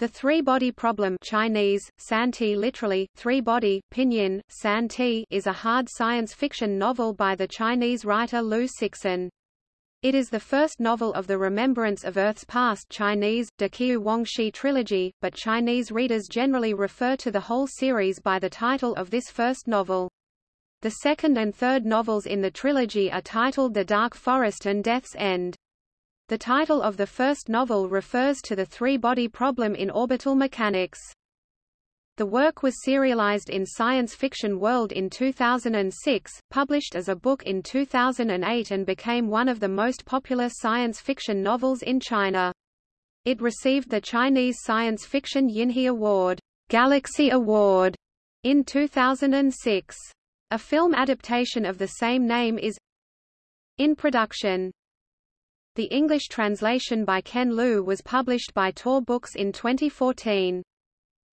The three-body problem Chinese, Santi literally, three-body, pinyin, Santi is a hard science fiction novel by the Chinese writer Liu Cixin. It is the first novel of the Remembrance of Earth's Past Chinese, Deqiu Wangxi trilogy, but Chinese readers generally refer to the whole series by the title of this first novel. The second and third novels in the trilogy are titled The Dark Forest and Death's End. The title of the first novel refers to the three-body problem in orbital mechanics. The work was serialized in Science Fiction World in 2006, published as a book in 2008 and became one of the most popular science fiction novels in China. It received the Chinese Science Fiction Yinhe Award, Galaxy Award, in 2006. A film adaptation of the same name is in production. The English translation by Ken Liu was published by Tor Books in 2014.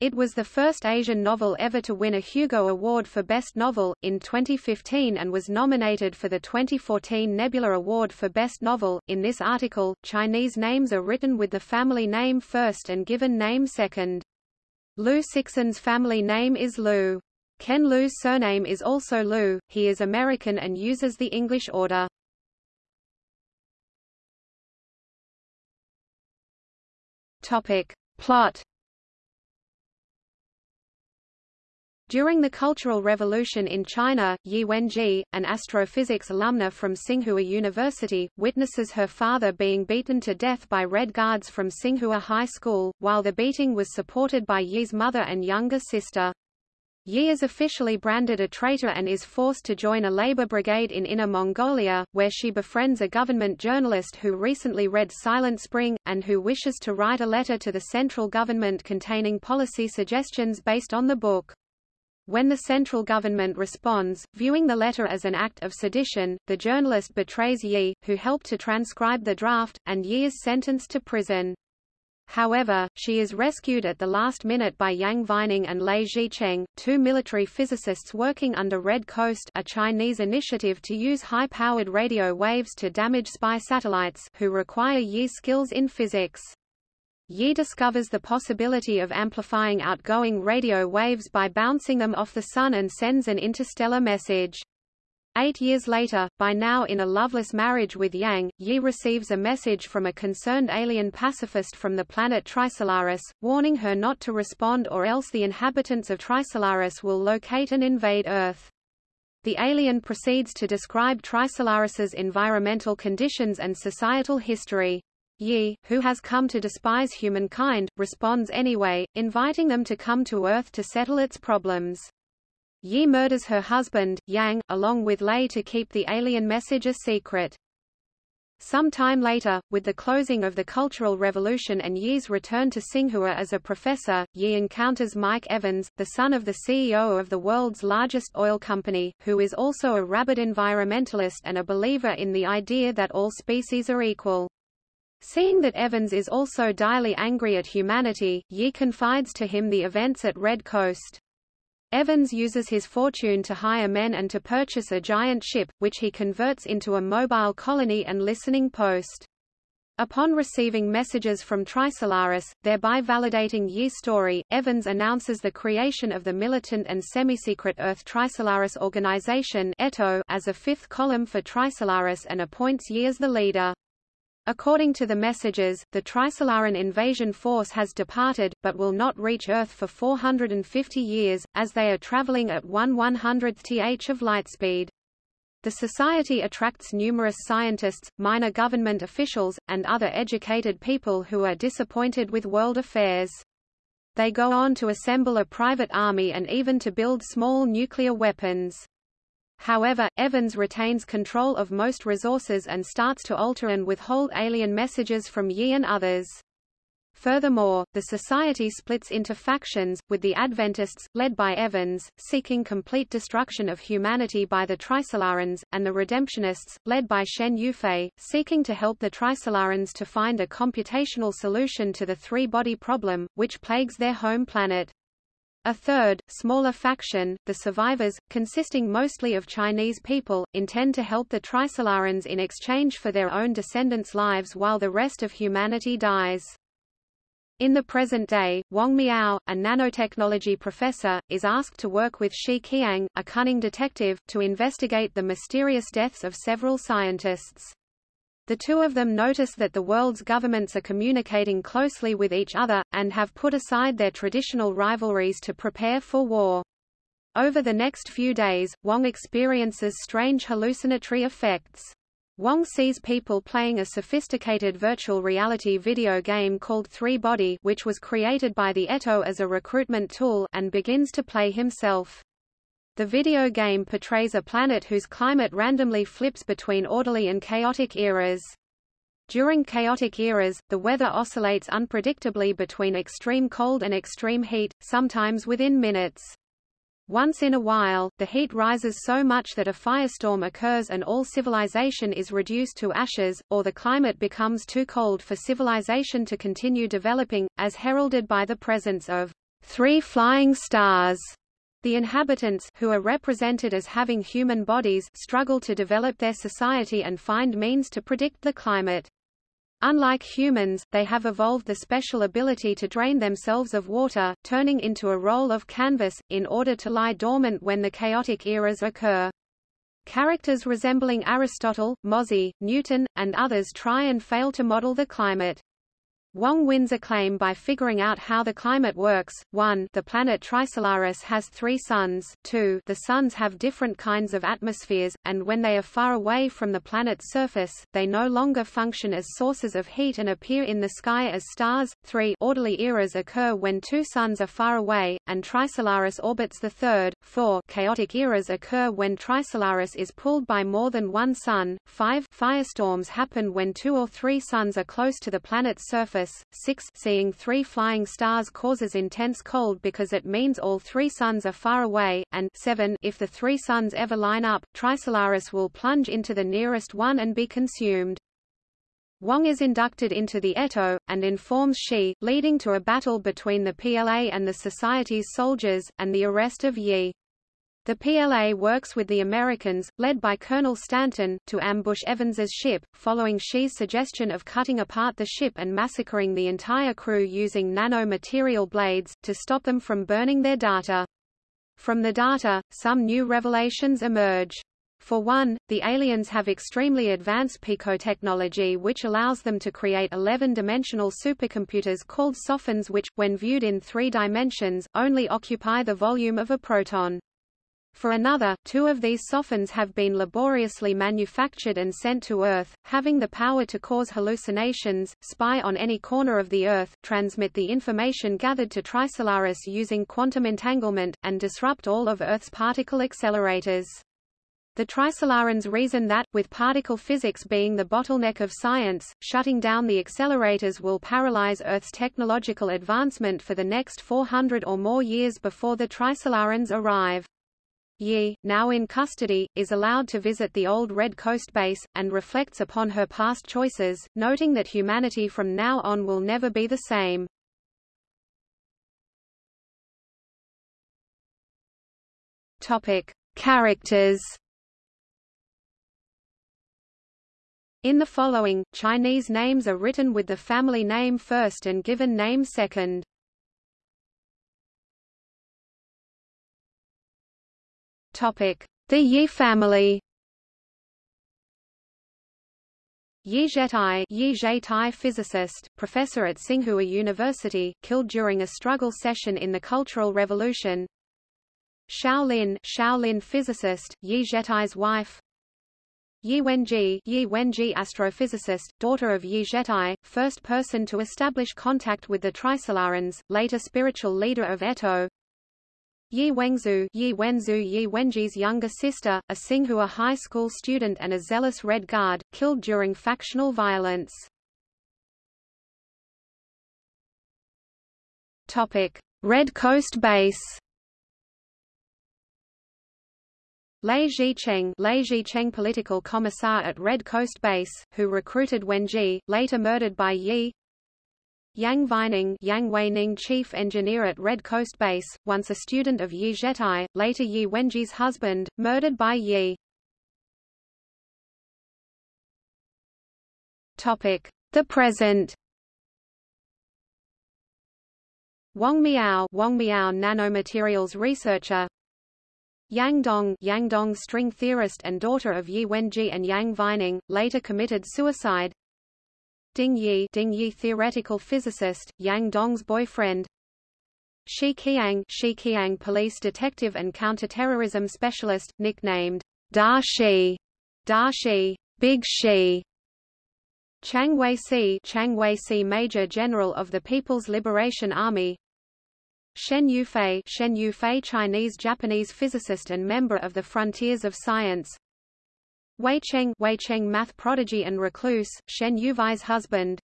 It was the first Asian novel ever to win a Hugo Award for Best Novel, in 2015 and was nominated for the 2014 Nebula Award for Best Novel. In this article, Chinese names are written with the family name first and given name second. Liu Cixin's family name is Liu. Ken Liu's surname is also Liu, he is American and uses the English order. Topic. Plot During the Cultural Revolution in China, Yi Wenji, an astrophysics alumna from Tsinghua University, witnesses her father being beaten to death by Red Guards from Tsinghua High School, while the beating was supported by Yi's mother and younger sister. Yi is officially branded a traitor and is forced to join a labor brigade in Inner Mongolia, where she befriends a government journalist who recently read Silent Spring, and who wishes to write a letter to the central government containing policy suggestions based on the book. When the central government responds, viewing the letter as an act of sedition, the journalist betrays Yi, who helped to transcribe the draft, and Yi is sentenced to prison. However, she is rescued at the last minute by Yang Weining and Lei Zhicheng, two military physicists working under Red Coast a Chinese initiative to use high-powered radio waves to damage spy satellites who require Yi skills in physics. Yi discovers the possibility of amplifying outgoing radio waves by bouncing them off the Sun and sends an interstellar message. Eight years later, by now in a loveless marriage with Yang, Yi receives a message from a concerned alien pacifist from the planet Trisolaris, warning her not to respond or else the inhabitants of Trisolaris will locate and invade Earth. The alien proceeds to describe Trisolaris's environmental conditions and societal history. Yi, who has come to despise humankind, responds anyway, inviting them to come to Earth to settle its problems. Yi murders her husband, Yang, along with Lei to keep the alien message a secret. Some time later, with the closing of the Cultural Revolution and Yi's return to Tsinghua as a professor, Yi encounters Mike Evans, the son of the CEO of the world's largest oil company, who is also a rabid environmentalist and a believer in the idea that all species are equal. Seeing that Evans is also direly angry at humanity, Yi confides to him the events at Red Coast. Evans uses his fortune to hire men and to purchase a giant ship, which he converts into a mobile colony and listening post. Upon receiving messages from Trisolaris, thereby validating Yi's story, Evans announces the creation of the militant and semi-secret Earth Trisolaris Organization as a fifth column for Trisolaris and appoints Yi as the leader. According to the messages, the Trisolaran invasion force has departed, but will not reach Earth for 450 years, as they are traveling at 1 100th th of lightspeed. The society attracts numerous scientists, minor government officials, and other educated people who are disappointed with world affairs. They go on to assemble a private army and even to build small nuclear weapons. However, Evans retains control of most resources and starts to alter and withhold alien messages from Yi and others. Furthermore, the society splits into factions, with the Adventists, led by Evans, seeking complete destruction of humanity by the Trisolarans, and the Redemptionists, led by Shen Yufei, seeking to help the Trisolarans to find a computational solution to the three-body problem, which plagues their home planet. A third, smaller faction, the survivors, consisting mostly of Chinese people, intend to help the Trisolarans in exchange for their own descendants' lives while the rest of humanity dies. In the present day, Wang Miao, a nanotechnology professor, is asked to work with Shi Qiang, a cunning detective, to investigate the mysterious deaths of several scientists. The two of them notice that the world's governments are communicating closely with each other, and have put aside their traditional rivalries to prepare for war. Over the next few days, Wang experiences strange hallucinatory effects. Wang sees people playing a sophisticated virtual reality video game called Three Body which was created by the Eto as a recruitment tool and begins to play himself. The video game portrays a planet whose climate randomly flips between orderly and chaotic eras. During chaotic eras, the weather oscillates unpredictably between extreme cold and extreme heat, sometimes within minutes. Once in a while, the heat rises so much that a firestorm occurs and all civilization is reduced to ashes, or the climate becomes too cold for civilization to continue developing, as heralded by the presence of three flying stars. The inhabitants who are represented as having human bodies struggle to develop their society and find means to predict the climate. Unlike humans, they have evolved the special ability to drain themselves of water, turning into a roll of canvas, in order to lie dormant when the chaotic eras occur. Characters resembling Aristotle, Mozi, Newton, and others try and fail to model the climate. Wang wins acclaim by figuring out how the climate works. 1. The planet Trisolaris has three suns. 2. The suns have different kinds of atmospheres, and when they are far away from the planet's surface, they no longer function as sources of heat and appear in the sky as stars. 3. Orderly eras occur when two suns are far away, and Trisolaris orbits the third. 4. Chaotic eras occur when Trisolaris is pulled by more than one sun. 5. Firestorms happen when two or three suns are close to the planet's surface 6 seeing three flying stars causes intense cold because it means all three suns are far away, and 7 if the three suns ever line up, Trisolaris will plunge into the nearest one and be consumed. Wang is inducted into the Eto, and informs Shi, leading to a battle between the PLA and the Society's soldiers, and the arrest of Yi. The PLA works with the Americans, led by Colonel Stanton, to ambush Evans's ship, following Shi's suggestion of cutting apart the ship and massacring the entire crew using nano-material blades, to stop them from burning their data. From the data, some new revelations emerge. For one, the aliens have extremely advanced picotechnology which allows them to create 11-dimensional supercomputers called sophons which, when viewed in three dimensions, only occupy the volume of a proton. For another, two of these sophons have been laboriously manufactured and sent to Earth, having the power to cause hallucinations, spy on any corner of the Earth, transmit the information gathered to Trisolaris using quantum entanglement, and disrupt all of Earth's particle accelerators. The Trisolarans reason that, with particle physics being the bottleneck of science, shutting down the accelerators will paralyze Earth's technological advancement for the next 400 or more years before the Trisolarans arrive. Yi, now in custody, is allowed to visit the old Red Coast base, and reflects upon her past choices, noting that humanity from now on will never be the same. Topic. Characters In the following, Chinese names are written with the family name first and given name second. The Yi family. Yi Zhetai, Yi Zhetai physicist, professor at Tsinghua University, killed during a struggle session in the Cultural Revolution. Shaolin, Shaolin physicist, Yi Zhetai's wife. Yi Wenji, Yi Wenji astrophysicist, daughter of Yi Zhetai, first person to establish contact with the Trisolarans, later spiritual leader of Eto. Yi Wengzhu Yi Wenzhu Yi Wenji's younger sister, a Tsinghua high school student and a zealous Red Guard, killed during factional violence. Red Coast Base. Lei Zhicheng, Lei Zhicheng political commissar at Red Coast Base, who recruited Wenji, later murdered by Yi, Yang Weining, Yang Weining chief engineer at Red Coast Base, once a student of Yi Zhetai, later Yi Wenji's husband, murdered by Yi. Topic: The present. Wang Miao, Wang Miao nanomaterials researcher Yang Dong, Yang Dong string theorist and daughter of Yi Wenji and Yang Weining, later committed suicide Ding Yi, Ding Yi theoretical physicist, Yang Dong's boyfriend. Shi Qiang, Shi Qiang police detective and counterterrorism specialist, nicknamed Da Shi, Da Shi, Big Shi Chang Wei-si Chang Wei-si Major General of the People's Liberation Army. Shen Yufei Shen Yufei Chinese-Japanese physicist and member of the Frontiers of Science Wei Cheng math prodigy and recluse, Shen Yufei's husband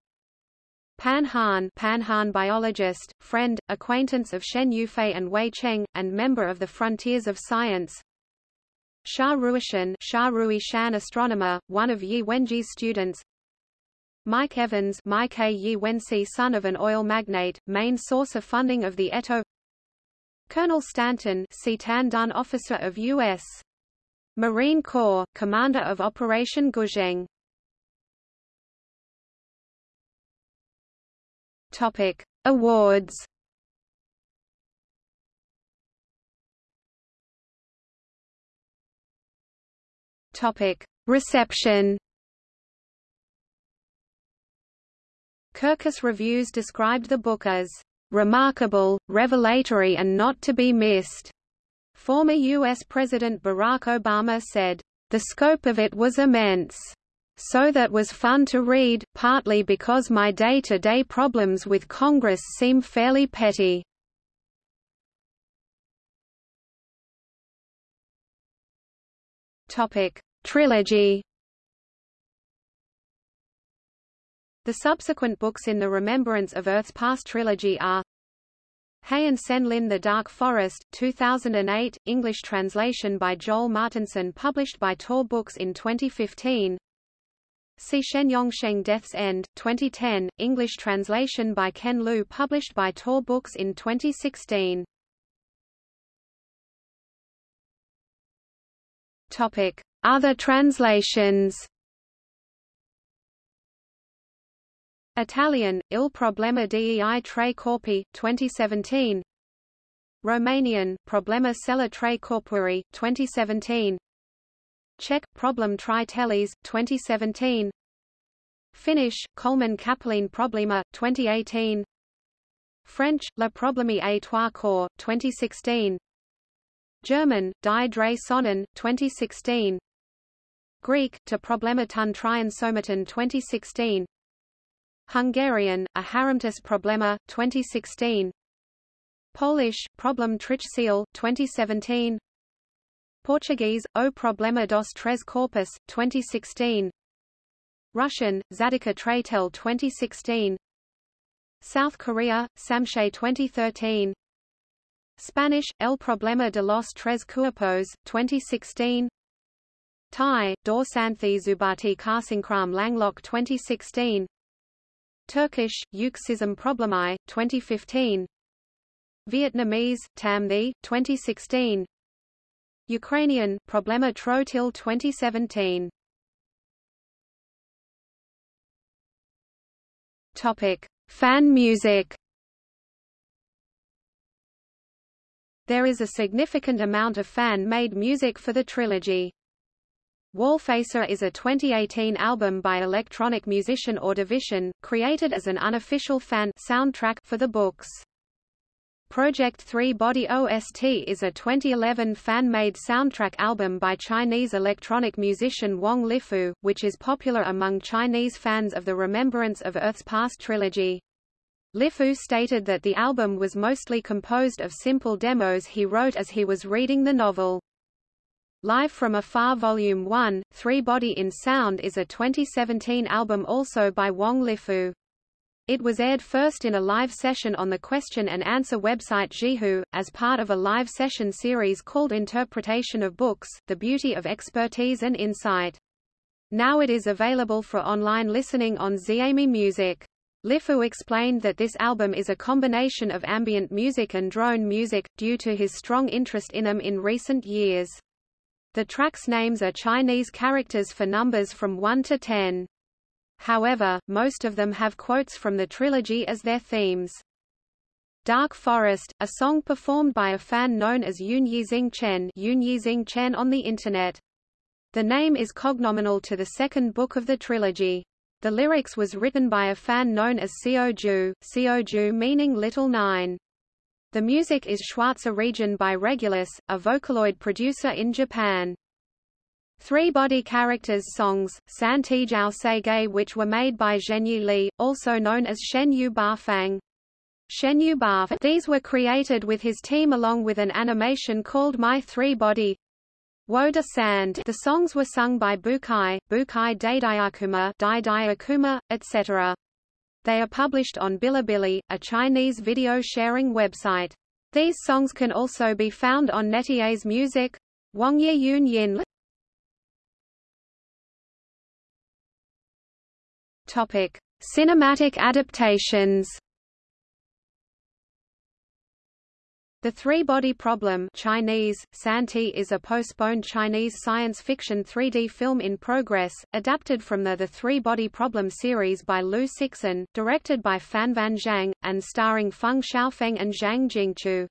Pan Han Pan Han biologist, friend, acquaintance of Shen Yufei and Wei Cheng, and member of the Frontiers of Science Sha Ruishan Sha Ruishan astronomer, one of Yi Wenji's students Mike Evans Mike A. Yi Wensi son of an oil magnate, main source of funding of the Eto Colonel Stanton C. Tan Dun officer of U.S. Marine Corps, commander of Operation Guzheng Topic. Awards Topic. Reception Kirkus Reviews described the book as remarkable, revelatory and not to be missed. Former U.S. President Barack Obama said, the scope of it was immense. So that was fun to read, partly because my day-to-day -day problems with Congress seem fairly petty. Trilogy The subsequent books in the Remembrance of Earth's Past trilogy are Hay and Senlin The Dark Forest, 2008, English translation by Joel Martinsen published by Tor Books in 2015 Si Shen Yongsheng Death's End, 2010, English translation by Ken Liu published by Tor Books in 2016 Topic. Other translations Italian, Il problema dei tre corpi, 2017 Romanian, Problema cella tre corpuri, 2017 Czech, Problem tri teles, 2017 Finnish, Coleman Kapeline Problema, 2018 French, Le Problème à trois corps, 2016 German, Die drei Sonnen, 2016 Greek, To Problema ton trian somaton 2016 Hungarian, A Haramtis Problema, 2016 Polish, Problem Trich Seal, 2017 Portuguese, O Problema dos Tres Corpus, 2016 Russian, Zadika Traitel 2016 South Korea, Samshe 2013 Spanish, El Problema de los Tres Cuerpos, 2016 Thai, Dor Santhi Zubati Karsinkram Langlock 2016 Turkish, Yuksism Problemi, 2015 Vietnamese, Tam The, 2016 Ukrainian, Problema Trotil 2017 Topic. Fan music There is a significant amount of fan-made music for the trilogy. Wallfacer is a 2018 album by electronic musician Ordovision, created as an unofficial fan soundtrack for the books. Project 3 Body OST is a 2011 fan-made soundtrack album by Chinese electronic musician Wang Lifu, which is popular among Chinese fans of the Remembrance of Earth's Past trilogy. Lifu stated that the album was mostly composed of simple demos he wrote as he was reading the novel. Live from Afar Volume 1, Three Body in Sound is a 2017 album also by Wang Lifu. It was aired first in a live session on the question and answer website Zhihu, as part of a live session series called Interpretation of Books, The Beauty of Expertise and Insight. Now it is available for online listening on Xiaomi Music. Lifu explained that this album is a combination of ambient music and drone music, due to his strong interest in them in recent years. The tracks' names are Chinese characters for numbers from 1 to 10. However, most of them have quotes from the trilogy as their themes. Dark Forest, a song performed by a fan known as Yoon Yizing Chen, Yoon Yizing Chen on the Internet. The name is cognominal to the second book of the trilogy. The lyrics was written by a fan known as Seoju, Seoju meaning Little Nine. The music is Schwarzer Region by Regulus, a Vocaloid producer in Japan. Three body characters songs, San Tijao Seige which were made by Zhenyu Li, also known as Shen Yu Bafang. Shen Yu Baf these were created with his team along with an animation called My Three Body Woda Sand the songs were sung by Bukai, Bukai Daidayakuma, Daidayakuma, etc. They are published on Bilibili, a Chinese video sharing website. These songs can also be found on NetEase Music. Wangye Yun Yin Topic: Cinematic adaptations. The Three-Body Problem Chinese, Santi is a postponed Chinese science fiction 3D film in progress, adapted from the The Three-Body Problem series by Liu Cixin, directed by Fanfan Zhang, and starring Feng Xiaofeng and Zhang Jingchu.